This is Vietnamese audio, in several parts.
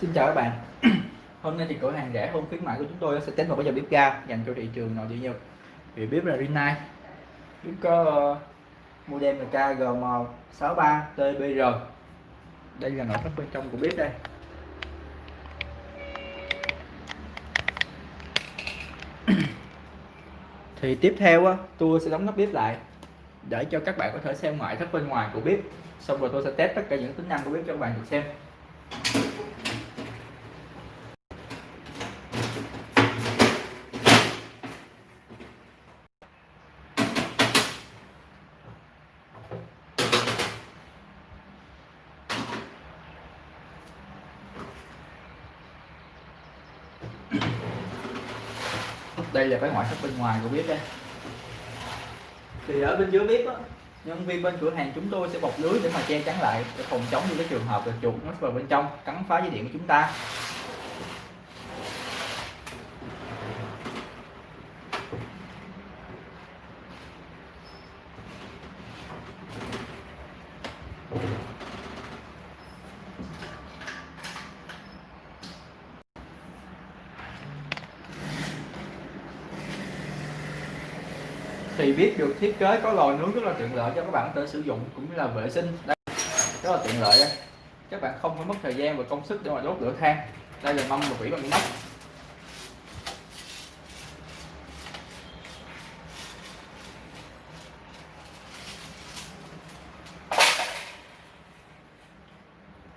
Xin chào các bạn. Hôm nay thì cửa hàng rẻ hơn khuyến mại của chúng tôi sẽ test một cái dòng bếp ga dành cho thị trường nội địa Nhật. Thì bếp là Rinnai. Bếp có ờ, model là KGM63TBR Đây là nội thất bên trong của bếp đây. Thì tiếp theo á, tôi sẽ đóng nắp bếp lại để cho các bạn có thể xem ngoại thất bên ngoài của bếp. Xong rồi tôi sẽ test tất cả những tính năng của bếp cho các bạn được xem. Đây là cái ngoại thất bên ngoài của bếp đây. Thì ở bên dưới bếp á, nhân viên bên cửa hàng chúng tôi sẽ bọc lưới để mà che chắn lại, để phòng chống những cái trường hợp là chuột nó vào bên trong, cắn phá dây điện của chúng ta thì biết được thiết kế có lò nướng rất là tiện lợi cho các bạn có thể sử dụng cũng như là vệ sinh. Đây rất là tiện lợi đây các bạn không phải mất thời gian và công sức để mà đốt lửa than. Đây là mâm và vỉ bằng nắp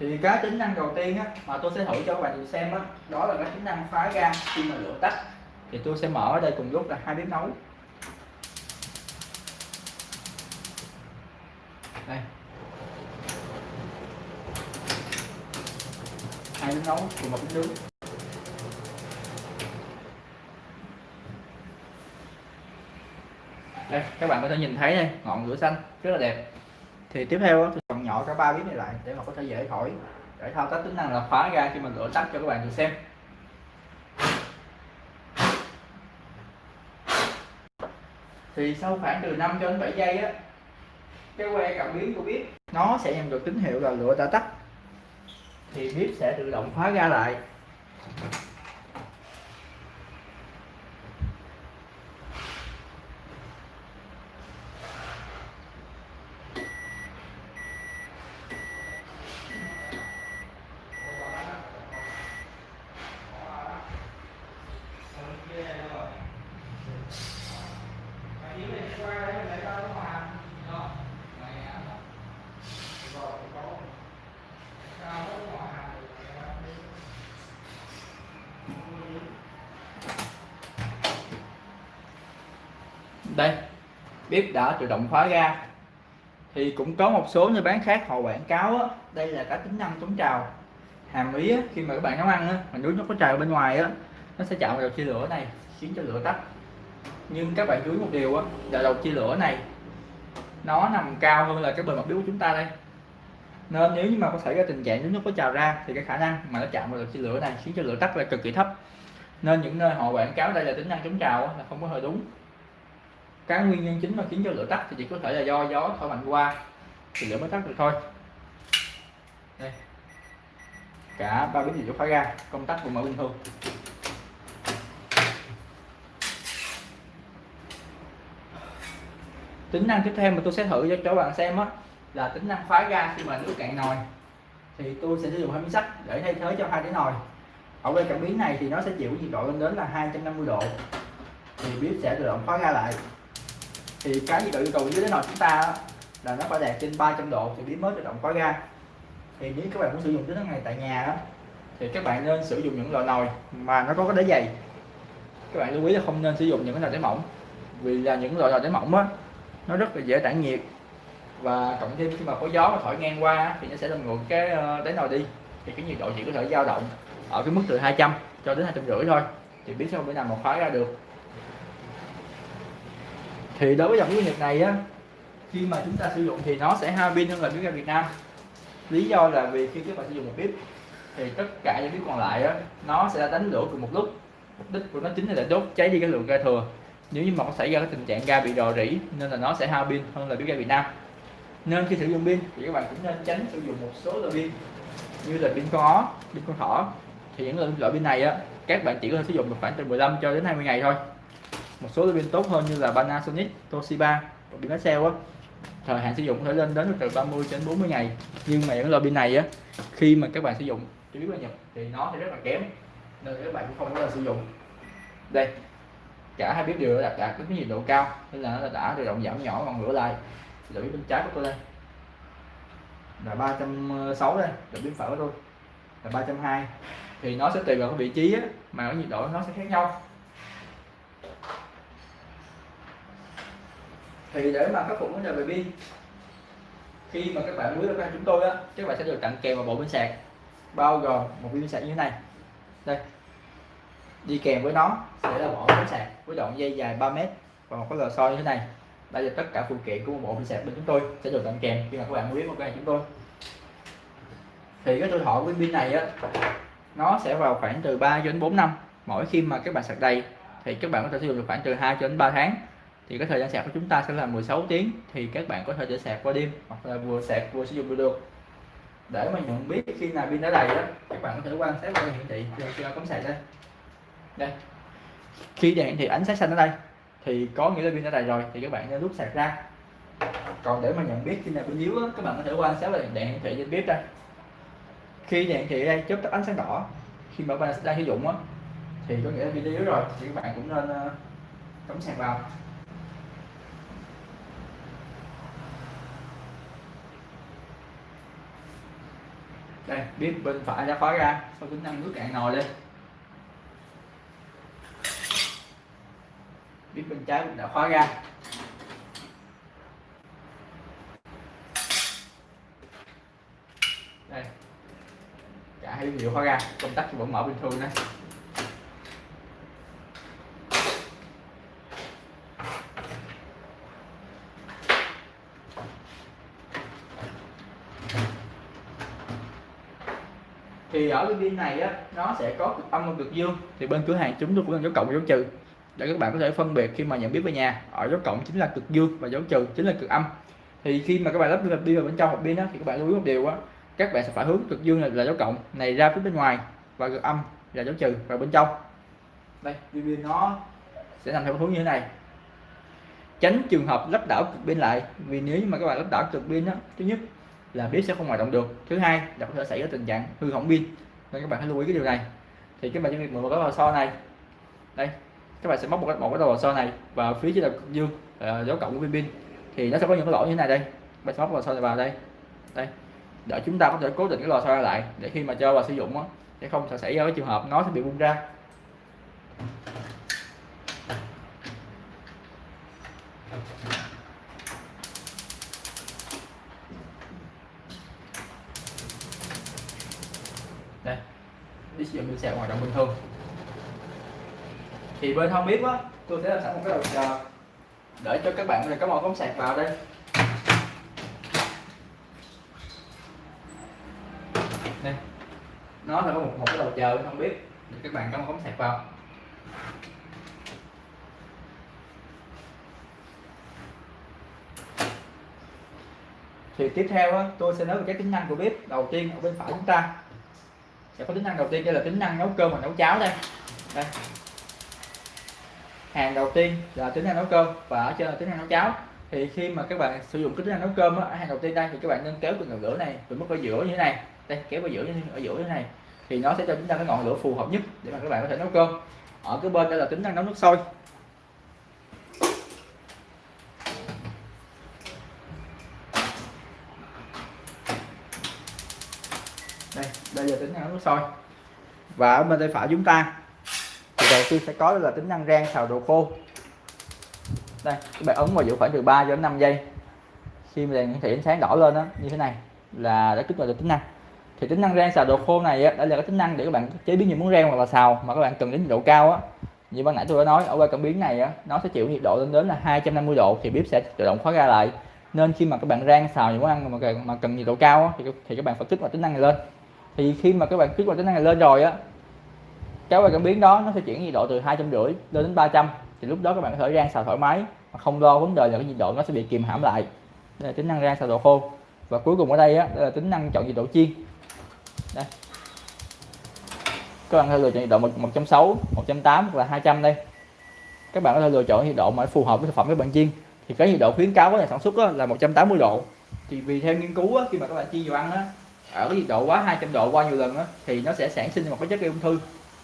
thì cái tính năng đầu tiên á, mà tôi sẽ thử cho các bạn xem á, đó là cái tính năng phá ga khi mà lửa tắt. Thì tôi sẽ mở ở đây cùng lúc là hai bếp nấu. Hai nước nấu cùng một nước. Nướng đây các bạn có thể nhìn thấy đây ngọn lửa xanh rất là đẹp. Thì tiếp theo tôi còn nhỏ cả ba bếp này lại để mà có thể dễ thổi để thao tác tính năng là khóa ra khi mà lửa tắt cho các bạn được xem. Thì sau khoảng từ 5 cho đến 7 giây á cái que cảm biến của bếp nó sẽ nhận được tín hiệu là lửa đã tắt thì bếp sẽ tự động khóa ra lại. Bếp đã tự động khóa ra. Thì cũng có một số nơi bán khác họ quảng cáo á, đây là cả tính năng chống trào. Hàm ý á, khi mà các bạn nấu ăn á, mà nước nó có trào bên ngoài á nó sẽ chạm vào đầu chia lửa này khiến cho lửa tắt. Nhưng các bạn chú ý một điều á là đầu chia lửa này nó nằm cao hơn là cái bề mặt bếp của chúng ta đây. Nên nếu như mà có xảy ra tình trạng nước nó có trào ra thì cái khả năng mà nó chạm vào đầu chia lửa này khiến cho lửa tắt là cực kỳ thấp. Nên những nơi họ quảng cáo đây là tính năng chống trào là không có hơi đúng cái nguyên nhân chính mà khiến cho lửa tắt thì chỉ có thể là do gió thổi mạnh qua. Thì lửa mới tắt được thôi. Đây. Cả ba bếp đều khóa ra công tắc của mở bình thường tính năng tiếp theo mà tôi sẽ thử cho các bạn xem á, là tính năng khóa ga khi mà nước cạn nồi. Thì tôi sẽ sử dụng hai miếng sắt để thay thế cho hai cái nồi. Ở bên cảm biến này thì nó sẽ chịu nhiệt độ lên đến là 250 độ. Thì bếp sẽ tự động khóa ga lại thì cái nhiệt độ yêu cầu dưới đáy nồi chúng ta là nó phải đạt trên 300 độ thì biến mới tự động khóa ga thì nếu các bạn muốn sử dụng tính này tại nhà đó, thì các bạn nên sử dụng những loại nồi mà nó có cái đáy dày. Các bạn lưu ý là không nên sử dụng những cái nồi đáy mỏng vì là những loại nồi đáy mỏng á nó rất là dễ tản nhiệt. Và cộng thêm khi mà có gió mà thổi ngang qua thì nó sẽ làm nguội cái ờ, đáy nồi đi. Thì cái nhiệt độ chỉ có thể dao động ở cái mức từ 200 cho đến hai trăm rưỡi thôi thì biết sao bữa nào mà khóa ra được thì đối với dòng pin Nhật này á, khi mà chúng ta sử dụng thì nó sẽ hao pin hơn là pin ga Việt Nam. Lý do là vì khi các bạn sử dụng một bếp thì tất cả những bếp còn lại á, nó sẽ đánh lửa cùng một lúc. Mục đích của nó chính là để đốt cháy đi cái lượng ga thừa. Nếu như mà có xảy ra cái tình trạng ga bị rò rỉ, nên là nó sẽ hao pin hơn là bếp ga Việt Nam. Nên khi sử dụng pin thì các bạn cũng nên tránh sử dụng một số loại pin như là pin con ó pin con thỏ. Thì những loại pin này á, các bạn chỉ có thể sử dụng được khoảng từ 15 cho đến 20 ngày thôi một số pin tốt hơn như là Panasonic, Toshiba. Và pin Maxell á thời hạn sử dụng có thể lên đến từ 30 đến 40 ngày. Nhưng mà những loại pin này á khi mà các bạn sử dụng chủ yếu là nhập thì nó sẽ rất là kém. Nên các bạn cũng không có là sử dụng. Đây cả hai bếp đều đã đạt đạt cái nhiệt độ cao. Nên là nó đã tự động giảm nhỏ ngọn lửa lại. Để bên trái của tôi đây. Là 360 đây để bên phải của tôi. Là 320 thì nó sẽ tùy vào cái vị trí á, mà cái nhiệt độ nó sẽ khác nhau. Thì để mà khắc phục vấn đề về pin, khi mà các bạn mua được chúng tôi á, các bạn sẽ được tặng kèm một bộ pin sạc, bao gồm một pin sạc như thế này. Đây, đi kèm với nó sẽ là bộ pin sạc với đoạn dây dài 3 mét và một cái lò xo như thế này. Đây là tất cả phụ kiện của một bộ pin sạc bên chúng tôi sẽ được tặng kèm khi mà các bạn mua biết chúng tôi. Thì cái tuổi thọ của pin này á, nó sẽ vào khoảng từ 3 đến 4 năm. Mỗi khi mà các bạn sạc đầy, thì các bạn có thể sử dụng được khoảng từ 2 cho đến 3 tháng thì cái thời gian sạc của chúng ta sẽ là 16 tiếng. Thì các bạn có thể để sạc qua đêm hoặc là vừa sạc vừa sử dụng được. Để mà nhận biết khi nào pin đã đầy đó các bạn có thể quan sát qua hiển thị khi cắm sạc đây. Đây. Khi đèn thì ánh sáng xanh ở đây. Thì có nghĩa là pin đã đầy rồi thì các bạn nên rút sạc ra. Còn để mà nhận biết khi nào pin yếu đó, các bạn có thể quan sát là đèn hiển thị trên bếp đây. Khi đèn hiển thị đây chớp tắt ánh sáng đỏ. Khi mà bạn đang sử dụng đó, thì có nghĩa là pin yếu rồi thì các bạn cũng nên ờ, cắm sạc vào. Đây bếp bên phải đã khóa ra. Sau tính năng nước cạn nồi lên. Bếp bên trái cũng đã khóa ra. Đây. Cả hai hiệu khóa ra. Công tắc vẫn mở bình thường đấy thì ở cái pin này á nó sẽ có cực âm và cực dương. Thì bên cửa hàng chúng tôi cũng là dấu cộng dấu trừ. Để các bạn có thể phân biệt khi mà nhận biết ở nhà ở dấu cộng chính là cực dương và dấu trừ chính là cực âm. Thì khi mà các bạn lắp pin vào bên trong hộp pin á thì các bạn lưu ý một điều á các bạn sẽ phải hướng cực dương là, là dấu cộng này ra phía bên ngoài và cực âm là dấu trừ vào bên trong. Đây pin nó sẽ nằm theo hướng như thế này. Tránh trường hợp lắp đảo cực pin lại vì nếu mà các bạn lắp đảo cực pin á thứ nhất là bếp sẽ không hoạt động được. Thứ hai là có thể xảy ra tình trạng hư hỏng pin. Nên các bạn hãy lưu ý cái điều này. Thì các bạn chỉ việc mở một cái lò xo này. Đây, các bạn sẽ móc một cái một cái lò xo này và phía dưới là dương là dấu cộng của pin pin. Thì nó sẽ có những cái lỗ như thế này đây. Bạn sẽ móc lò xo này vào đây. Đây, để chúng ta có thể cố định cái lò xo lại để khi mà cho vào sử dụng á, sẽ không xảy ra cái trường hợp nó sẽ bị bung ra đây đi sử dụng pin sạc hoạt động bình thường thì bên không biết á tôi sẽ làm sẵn một cái đầu chờ. Để cho các bạn có có một cống sạc vào đây. Đây. Nó sẽ có một, một cái đầu chờ không biết. Để các bạn có một cống sạc vào. Thì tiếp theo á, tôi sẽ nói về các tính năng của bếp đầu tiên ở bên phải chúng ta. Sẽ có tính năng đầu tiên đây là tính năng nấu cơm và nấu cháo đây. Đây hàng đầu tiên là tính năng nấu cơm và ở trên là tính năng nấu cháo. Thì khi mà các bạn sử dụng cái tính năng nấu cơm á, hàng đầu tiên đây thì các bạn nên kéo cái ngọn lửa này từ mức ở giữa như thế này. Đây kéo ở giữa ở giữa như thế này. Thì nó sẽ cho chúng ta cái ngọn lửa phù hợp nhất để mà các bạn có thể nấu cơm. Ở cái bên đây là tính năng nấu nước sôi. Đây đây là tính năng nấu nước sôi. Và ở bên tay phải chúng ta đầu tiên sẽ có là tính năng rang xào đồ khô. Đây các bạn ấn vào giữ khoảng từ 3 đến 5 giây. Khi mà đèn hiển thị ánh sáng đỏ lên đó như thế này là đã kích hoạt được tính năng. Thì tính năng rang xào đồ khô này á, là cái tính năng để các bạn chế biến những món rang hoặc là xào mà các bạn cần đến nhiệt độ cao á. Như ban nãy tôi đã nói ở qua cảm biến này á, nó sẽ chịu nhiệt độ lên đến là 250 độ thì bếp sẽ tự động khóa ra lại. Nên khi mà các bạn rang xào những món ăn mà cần, mà cần nhiệt độ cao á, thì, thì các bạn phải kích hoạt tính năng này lên. Thì khi mà các bạn kích hoạt tính năng này lên rồi á cái quay cảm biến đó nó sẽ chuyển nhiệt độ từ hai trăm rưỡi lên đến 300 thì lúc đó các bạn có thể rang xào thoải mái, mà không lo vấn đề là cái nhiệt độ nó sẽ bị kìm hãm lại. Đây là tính năng rang xào đồ khô. Và cuối cùng ở đây á, đây là tính năng chọn nhiệt độ chiên. Đây. Các bạn có thể lựa chọn nhiệt độ 160 180 hoặc là 200 đây. Các bạn có thể lựa chọn nhiệt độ mà phù hợp với thực phẩm các bạn chiên. Thì cái nhiệt độ khuyến cáo của nhà sản xuất là 180 độ. Thì vì theo nghiên cứu khi mà các bạn chiên vào ăn á, ở cái nhiệt độ quá 200 độ qua nhiều lần á, thì nó sẽ sản sinh một cái chất gây ung thư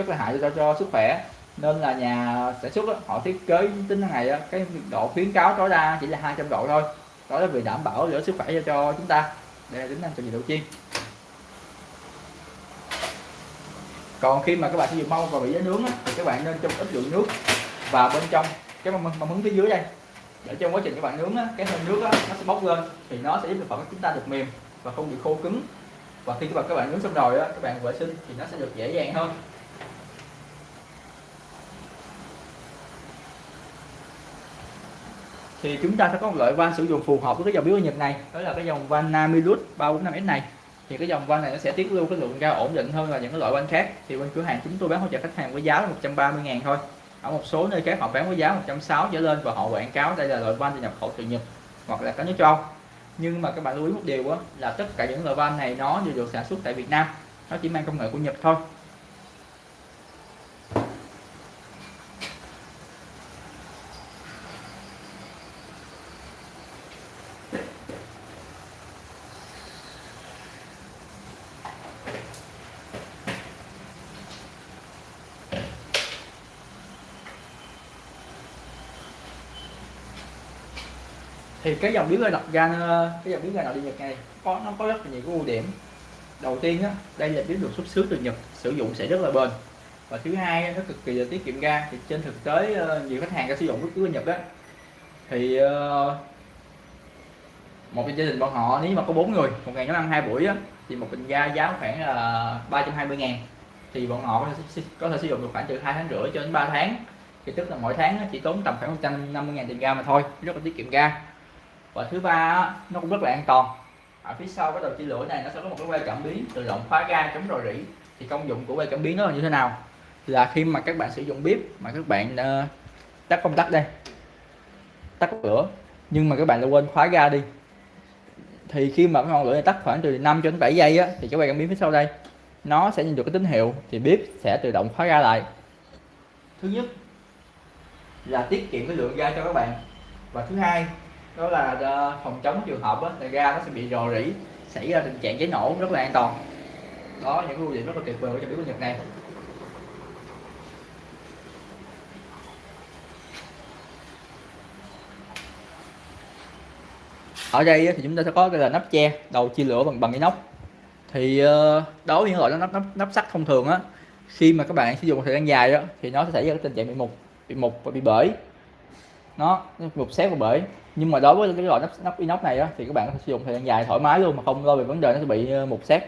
rất là hại cho, cho sức khỏe. Nên là nhà sản xuất họ thiết kế tính này cái nhiệt độ khuyến cáo tối đa chỉ là 200 độ thôi. Đó là vì đảm bảo giữa sức khỏe cho, cho chúng ta. Đây là tính năng cho nhiệt độ chiên. Còn khi mà các bạn sử dụng mông và bị giá nướng á, thì các bạn nên cho ít lượng nước vào bên trong cái mâm, mâm hứng phía dưới đây. Để trong quá trình các bạn nướng á, cái hơi nước á, nó sẽ bốc lên thì nó sẽ giúp thực phẩm chúng ta được mềm và không bị khô cứng. Và khi các bạn các bạn nướng xong rồi á, các bạn vệ sinh thì nó sẽ được dễ dàng hơn. Thì chúng ta sẽ có một loại van sử dụng phù hợp với cái dòng biếu Nhật này. Đó là cái dòng van Namilus 345S này. Thì cái dòng van này nó sẽ tiết lưu cái lượng ga ổn định hơn là những cái loại van khác. Thì bên cửa hàng chúng tôi bán hỗ trợ khách hàng với giá là 130 ngàn thôi. Ở một số nơi khác họ bán với giá 160 trở lên và họ quảng cáo đây là loại van từ nhập khẩu từ Nhật hoặc là các nước châu Âu. Nhưng mà các bạn lưu ý một điều đó, là tất cả những loại van này nó đều được sản xuất tại Việt Nam. Nó chỉ mang công nghệ của Nhật thôi. Thì cái dòng biến độc gan ờ, cái dòng biến ga nội địa nhật này có nó có rất là nhiều cái ưu điểm. Đầu tiên á đây là biến được xuất xứ từ nhật sử dụng sẽ rất là bền. Và thứ hai nó cực kỳ là tiết kiệm ga thì trên thực tế ờ, nhiều khách hàng đã sử dụng bất cứ nhật đó. Thì ờ, một gia đình bọn họ nếu mà có bốn người một ngày nấu ăn hai buổi á thì một bình ga giá khoảng là 320 ngàn. Thì bọn họ có thể, có thể sử dụng được khoảng từ hai tháng rưỡi cho đến 3 tháng. Thì tức là mỗi tháng chỉ tốn tầm khoảng 150 ngàn tiền ga mà thôi rất là tiết kiệm ga và thứ ba nó cũng rất là an toàn. Ở phía sau cái đầu chia lửa này nó sẽ có một cái que cảm biến tự động khóa ga chống rò rỉ. Thì công dụng của que cảm biến nó là như thế nào? Là khi mà các bạn sử dụng bếp mà các bạn uh, tắt công tắc đây tắt lửa nhưng mà các bạn đã quên khóa ga đi. Thì khi mà cái ngọn lửa này tắt khoảng từ 5 cho đến 7 giây á, thì cái que cảm biến phía sau đây nó sẽ nhận được cái tín hiệu thì bếp sẽ tự động khóa ga lại. Thứ nhất là tiết kiệm cái lượng ga cho các bạn. Và thứ hai đó là ờ, phòng chống trường hợp á, là ga nó sẽ bị rò rỉ xảy ra tình trạng cháy nổ rất là an toàn. Đó những ưu điểm rất là tuyệt vời của chiếc bếp nhật này. Ở đây thì chúng ta sẽ có cái là nắp che đầu chia lửa bằng bằng inox. Thì ờ, đối với những loại nắp nắp nắp sắt thông thường á khi mà các bạn sử dụng một thời gian dài đó thì nó sẽ xảy ra cái tình trạng bị mục bị mục và bị bể nó mục xé và bể. Nhưng mà đối với cái loại nắp, nắp inox này á, thì các bạn có thể sử dụng thời gian dài thoải mái luôn mà không lo về vấn đề nó sẽ bị ờ, mục xét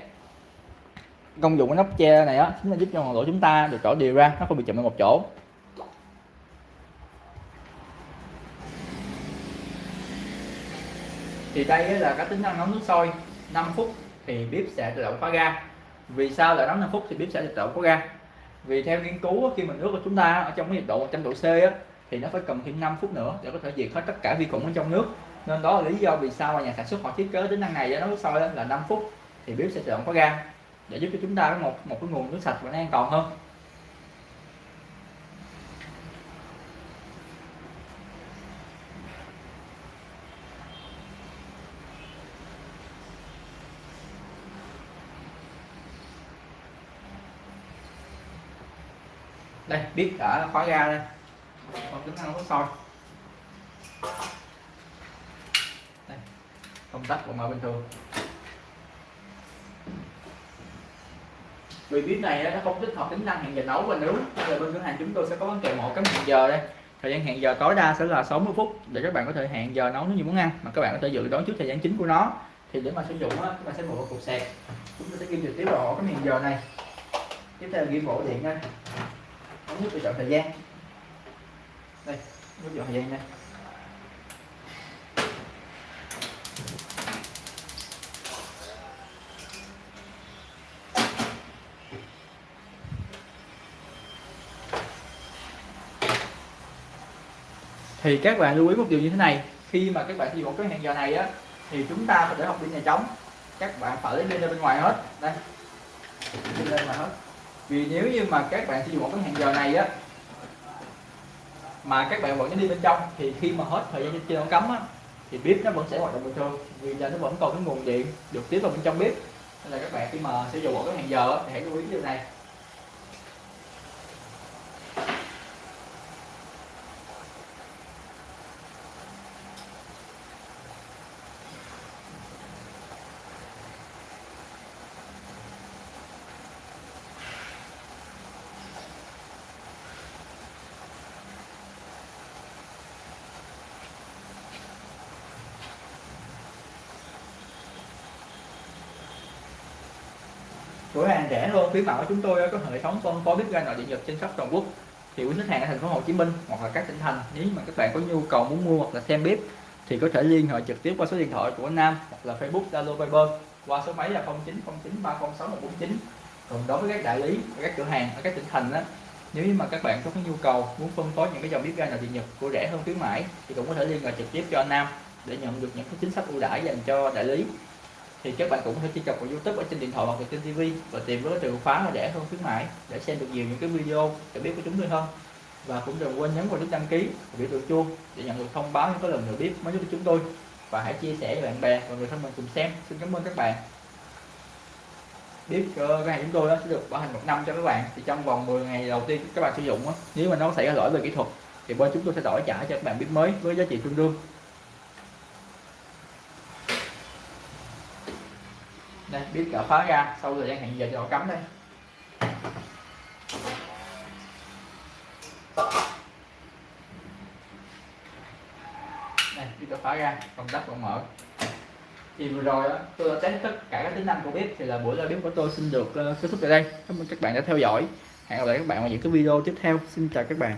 công dụng của nắp che này á chính là giúp cho ngọn lỗ chúng ta được chỗ đều ra nó không bị chậm ở một chỗ. Thì đây là các tính năng nóng nước sôi 5 phút thì bếp sẽ tự động khóa ga. Vì sao lại nấu 5 phút thì bếp sẽ tự động khóa ga? Vì theo nghiên cứu khi mình nước của chúng ta ở trong cái nhiệt độ 100 độ C á, thì nó phải cần thêm 5 phút nữa để có thể diệt hết tất cả vi khuẩn ở trong nước. Nên đó là lý do vì sao mà nhà sản xuất họ thiết kế tính năng này nó sôi lên là 5 phút. Thì bếp sẽ tự động có ga để giúp cho chúng ta có một một cái nguồn nước sạch và nó an toàn hơn. Đây, biết đã khóa ga đây chúng tính năng hút soi đây, công tắc của mở bình thường. Vì bếp này nó không tích hợp tính năng hẹn giờ nấu và nướng. Nên là bên cửa hàng chúng tôi sẽ có bán kèm một cái hẹn giờ đây. Thời gian hẹn giờ tối đa sẽ là 60 phút để các bạn có thể hẹn giờ nấu nếu như muốn ăn mà các bạn có thể dự đoán trước thời gian chính của nó. Thì để mà sử dụng á các bạn sẽ mua một cục sạc. Chúng ta sẽ ghi trực tiếp vào cái hẹn giờ này. Tiếp theo ghi bộ điện đây ống nút lựa chọn thời gian đây nút dọn dây này. thì các bạn lưu ý một điều như thế này, khi mà các bạn sử dụng cái hẹn giờ này á, thì chúng ta phải để học pin nhà trống các bạn phải lấy pin ra bên ngoài hết. Đây lên mà hết. Vì nếu như mà các bạn sử dụng cái hàng giờ này á mà các bạn vẫn đi bên trong, thì khi mà hết thời gian trên ống cắm á, thì bếp nó vẫn sẽ hoạt động bình thường. Vì là nó vẫn còn cái nguồn điện được tiếp vào bên trong bếp. Nên là các bạn khi mà sử dụng bộ cái hàng giờ thì hãy lưu ý điều này. Cửa hàng rẻ hơn khuyến mạo của chúng tôi có hệ thống phân phối bếp ga nội địa nhật trên khắp toàn quốc. Thì quý khách hàng ở thành phố Hồ Chí Minh hoặc là các tỉnh thành, nếu mà các bạn có nhu cầu muốn mua hoặc là xem bếp, thì có thể liên hệ trực tiếp qua số điện thoại của Nam hoặc là Facebook, Zalo, Viber qua số máy là 0909306149 còn đối với các đại lý các cửa hàng ở các tỉnh thành đó nếu như mà các bạn có cái nhu cầu muốn phân phối những cái dòng bếp ga nội địa nhật của rẻ hơn khuyến mãi, thì cũng có thể liên hệ trực tiếp cho anh Nam để nhận được những cái chính sách ưu đãi dành cho đại lý thì các bạn cũng có thể truy cập vào YouTube ở trên điện thoại hoặc là trên TV và tìm với từ khóa là rẻ hơn khuyến mãi để xem được nhiều những cái video để biết của chúng tôi hơn. Và cũng đừng quên nhấn vào nút đăng ký và biểu tượng chuông để nhận được thông báo những cái lần nữa biết mới giúp chúng tôi. Và hãy chia sẻ với bạn bè và người thân mình cùng xem. Xin cảm ơn các bạn. Biết uh, cái hàng chúng tôi đó sẽ được bảo hành một năm cho các bạn. Thì trong vòng 10 ngày đầu tiên các bạn sử dụng đó, nếu mà nó xảy ra lỗi về kỹ thuật thì bên chúng tôi sẽ đổi trả cho các bạn biết mới với giá trị tương đương. Đây biết cả phá ra sau thời gian hẹn giờ cho nó cắm đây. Đây biết cả phá ra công tắc còn mở thì vừa rồi đó, tôi đã test tất cả các tính năng của bếp thì là buổi live bếp của tôi xin được ờ, kết thúc tại đây. Cảm ơn các bạn đã theo dõi. Hẹn gặp lại các bạn vào những cái video tiếp theo. Xin chào các bạn.